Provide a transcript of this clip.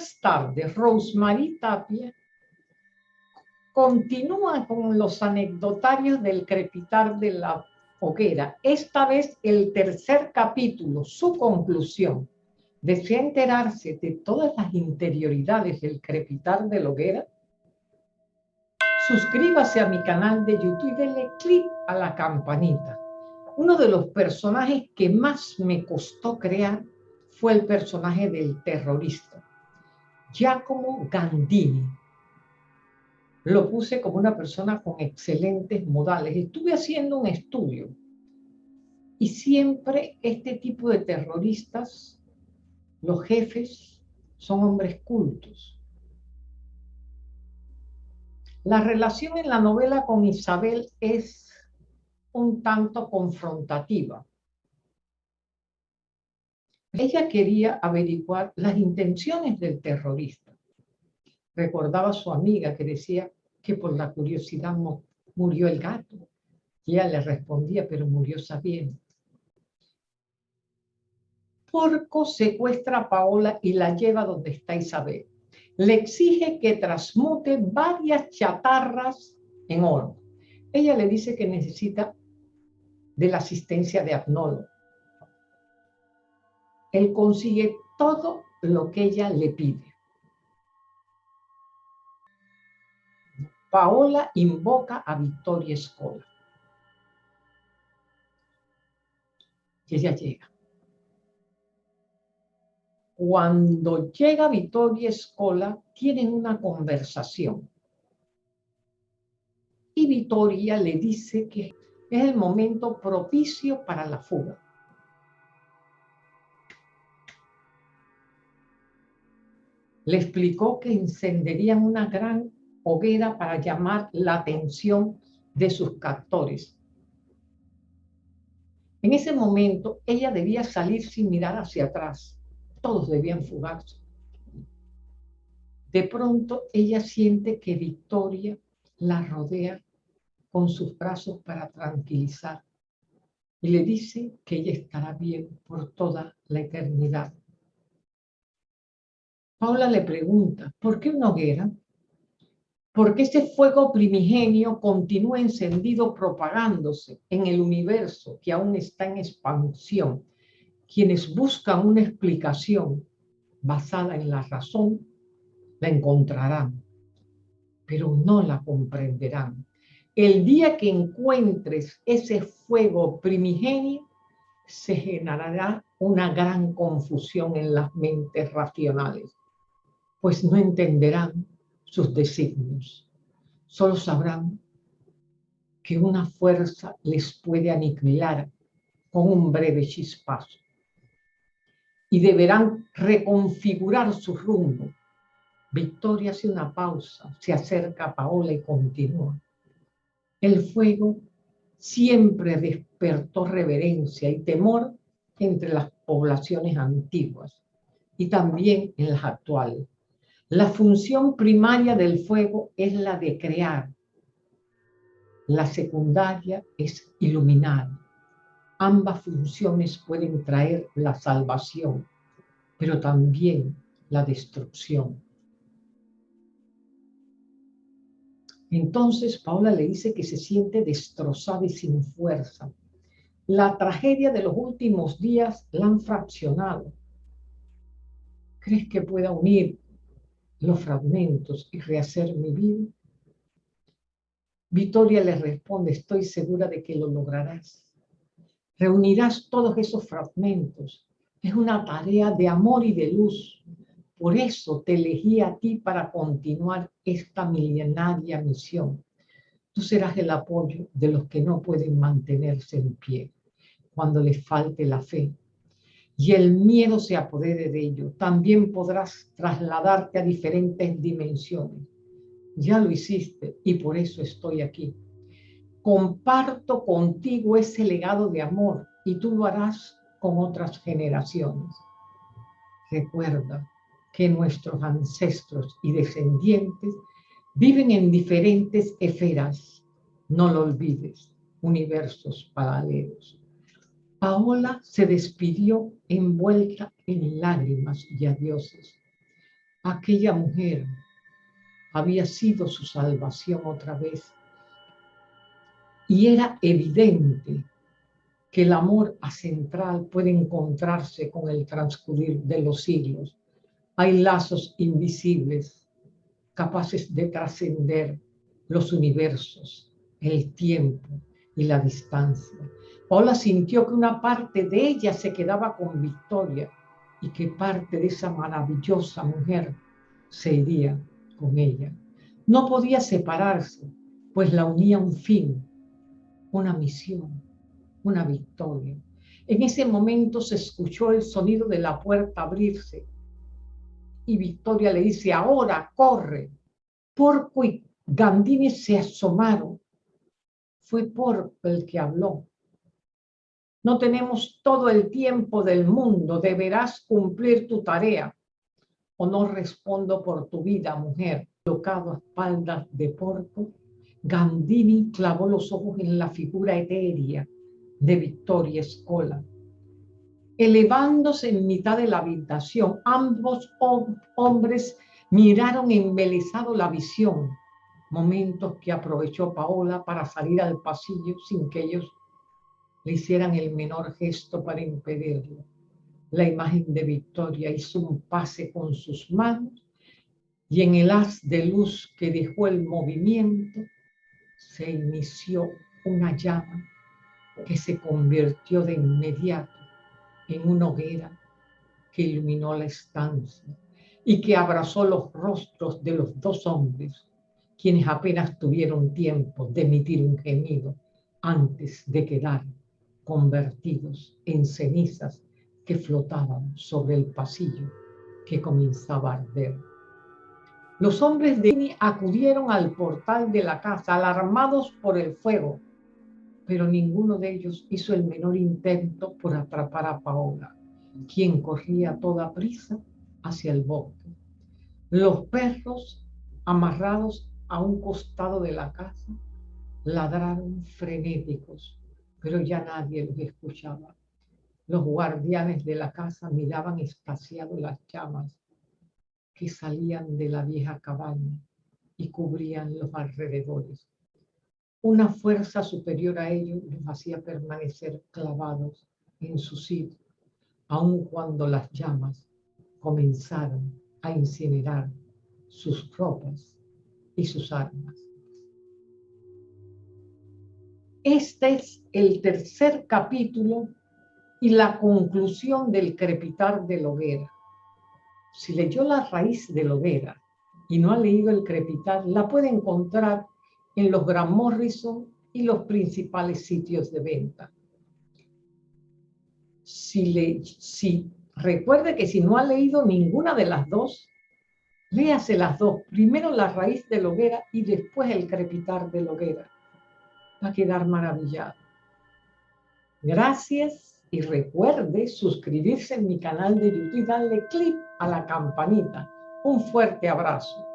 más tarde, Rosemary Tapia continúa con los anecdotarios del crepitar de la hoguera. Esta vez el tercer capítulo, su conclusión. ¿Desea enterarse de todas las interioridades del crepitar de la hoguera? Suscríbase a mi canal de YouTube y denle clic a la campanita. Uno de los personajes que más me costó crear fue el personaje del terrorista, Giacomo Gandini. Lo puse como una persona con excelentes modales. Estuve haciendo un estudio y siempre este tipo de terroristas, los jefes, son hombres cultos. La relación en la novela con Isabel es un tanto confrontativa. Ella quería averiguar las intenciones del terrorista. Recordaba a su amiga que decía que por la curiosidad murió el gato. Ella le respondía, pero murió sabiendo. Porco secuestra a Paola y la lleva donde está Isabel. Le exige que transmute varias chatarras en oro. Ella le dice que necesita de la asistencia de Agnolo. Él consigue todo lo que ella le pide. Paola invoca a Victoria Escola. Y ella llega. Cuando llega Victoria Escola, tienen una conversación. Y Victoria le dice que es el momento propicio para la fuga. Le explicó que encenderían una gran hoguera para llamar la atención de sus captores. En ese momento, ella debía salir sin mirar hacia atrás. Todos debían fugarse. De pronto, ella siente que Victoria la rodea con sus brazos para tranquilizar y le dice que ella estará bien por toda la eternidad. Paula le pregunta, ¿por qué una hoguera? Porque ese fuego primigenio continúa encendido propagándose en el universo que aún está en expansión. Quienes buscan una explicación basada en la razón, la encontrarán, pero no la comprenderán el día que encuentres ese fuego primigenio, se generará una gran confusión en las mentes racionales, pues no entenderán sus designios. Solo sabrán que una fuerza les puede aniquilar con un breve chispazo. Y deberán reconfigurar su rumbo. Victoria hace una pausa, se acerca a Paola y continúa. El fuego siempre despertó reverencia y temor entre las poblaciones antiguas y también en las actuales. La función primaria del fuego es la de crear. La secundaria es iluminar. Ambas funciones pueden traer la salvación, pero también la destrucción. Entonces Paula le dice que se siente destrozada y sin fuerza. La tragedia de los últimos días la han fraccionado. ¿Crees que pueda unir los fragmentos y rehacer mi vida? Victoria le responde, estoy segura de que lo lograrás. Reunirás todos esos fragmentos. Es una tarea de amor y de luz. Por eso te elegí a ti para continuar esta milenaria misión. Tú serás el apoyo de los que no pueden mantenerse en pie cuando les falte la fe y el miedo se apodere de ello. También podrás trasladarte a diferentes dimensiones. Ya lo hiciste y por eso estoy aquí. Comparto contigo ese legado de amor y tú lo harás con otras generaciones. Recuerda, que nuestros ancestros y descendientes viven en diferentes esferas. No lo olvides, universos paralelos. Paola se despidió envuelta en lágrimas y adioses. aquella mujer había sido su salvación otra vez. Y era evidente que el amor central puede encontrarse con el transcurrir de los siglos. Hay lazos invisibles capaces de trascender los universos, el tiempo y la distancia. Paula sintió que una parte de ella se quedaba con Victoria y que parte de esa maravillosa mujer se iría con ella. No podía separarse, pues la unía un fin, una misión, una victoria. En ese momento se escuchó el sonido de la puerta abrirse y Victoria le dice, ahora corre. Porco y Gandini se asomaron. Fue Porco el que habló. No tenemos todo el tiempo del mundo, deberás cumplir tu tarea. O no respondo por tu vida, mujer. Tocado a espaldas de Porco, Gandini clavó los ojos en la figura etérea de Victoria Escola. Elevándose en mitad de la habitación, ambos hombres miraron embelesado la visión, momentos que aprovechó Paola para salir al pasillo sin que ellos le hicieran el menor gesto para impedirlo. La imagen de Victoria hizo un pase con sus manos y en el haz de luz que dejó el movimiento se inició una llama que se convirtió de inmediato en una hoguera que iluminó la estancia y que abrazó los rostros de los dos hombres, quienes apenas tuvieron tiempo de emitir un gemido antes de quedar convertidos en cenizas que flotaban sobre el pasillo que comenzaba a arder. Los hombres de Ini acudieron al portal de la casa, alarmados por el fuego, pero ninguno de ellos hizo el menor intento por atrapar a Paola, quien corría a toda prisa hacia el bosque. Los perros, amarrados a un costado de la casa, ladraron frenéticos, pero ya nadie los escuchaba. Los guardianes de la casa miraban espaciados las llamas que salían de la vieja cabaña y cubrían los alrededores. Una fuerza superior a ellos los hacía permanecer clavados en su sitio, aun cuando las llamas comenzaron a incinerar sus ropas y sus armas. Este es el tercer capítulo y la conclusión del crepitar de la hoguera. Si leyó la raíz de hoguera y no ha leído el crepitar, la puede encontrar en los Gran Morrison y los principales sitios de venta. Si, le, si recuerde que si no ha leído ninguna de las dos, léase las dos. Primero la raíz de hoguera y después el crepitar de la hoguera. Va a quedar maravillado. Gracias y recuerde suscribirse en mi canal de YouTube y darle clic a la campanita. Un fuerte abrazo.